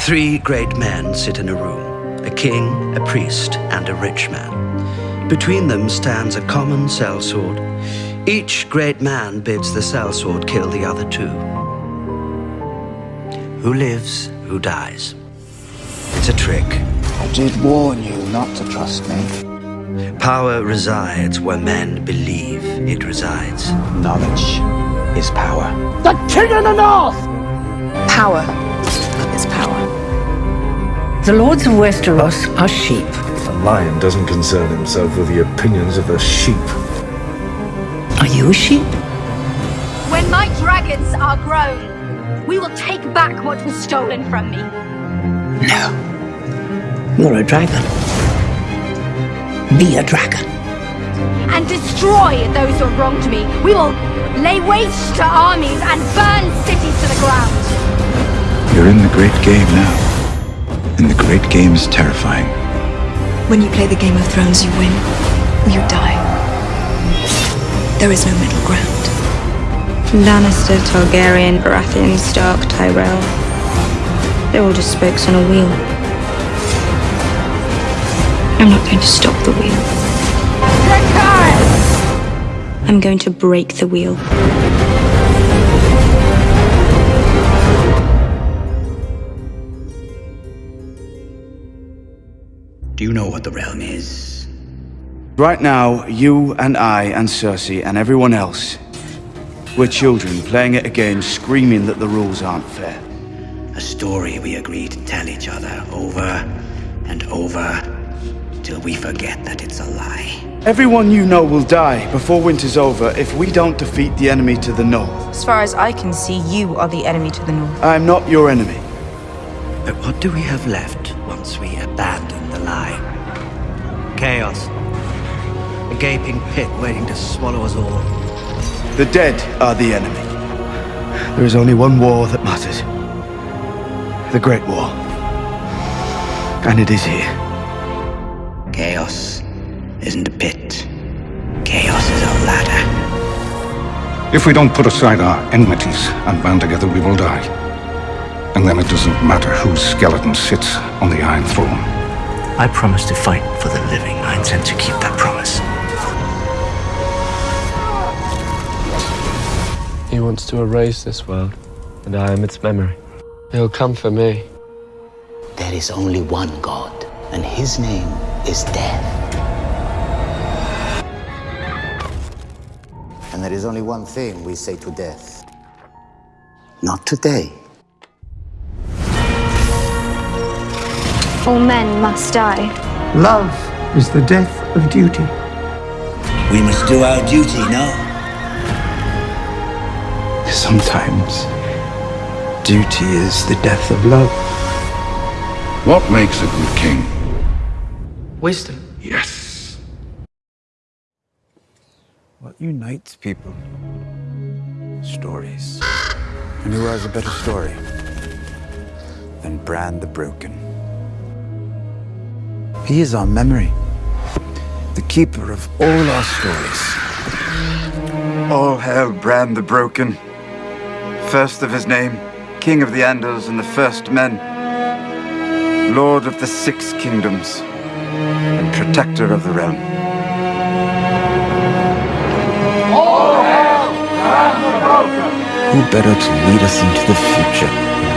Three great men sit in a room a king, a priest, and a rich man. Between them stands a common sellsword. Each great man bids the sellsword kill the other two. Who lives, who dies. It's a trick. I did warn you not to trust me. Power resides where men believe it resides. Knowledge is power. The king in the north! Power. The lords of Westeros are sheep. A lion doesn't concern himself with the opinions of a sheep. Are you a sheep? When my dragons are grown, we will take back what was stolen from me. No. You're a dragon. Be a dragon. And destroy those who have wronged me. We will lay waste to armies and burn cities to the ground. You're in the great game now. And the great game is terrifying. When you play the Game of Thrones, you win or you die. There is no middle ground. Lannister, Targaryen, Baratheon, Stark, Tyrell. They're all just spokes on a wheel. I'm not going to stop the wheel. I'm going to break the wheel. Know what the realm is? Right now, you and I and Cersei and everyone else, we're children playing at a game screaming that the rules aren't fair. A story we agree to tell each other over and over till we forget that it's a lie. Everyone you know will die before winter's over if we don't defeat the enemy to the north. As far as I can see, you are the enemy to the north. I'm not your enemy. But what do we have left once we abandon the lie? Chaos. A gaping pit waiting to swallow us all. The dead are the enemy. There is only one war that matters. The Great War. And it is here. Chaos isn't a pit. Chaos is a ladder. If we don't put aside our enmities and band together, we will die. And then it doesn't matter whose skeleton sits on the Iron Throne. I promise to fight for the living. I intend to keep that promise. He wants to erase this world, and I am its memory. He'll come for me. There is only one God, and his name is Death. And there is only one thing we say to Death. Not today. All men must die. Love is the death of duty. We must do our duty, now. Sometimes, duty is the death of love. What makes a good king? Wisdom. Yes. What unites people? Stories. And who has a better story than Bran the Broken? He is our memory, the keeper of all our stories. All hail Bran the Broken, first of his name, King of the Andals and the First Men, Lord of the Six Kingdoms, and Protector of the Realm. All hail Bran the Broken! Who better to lead us into the future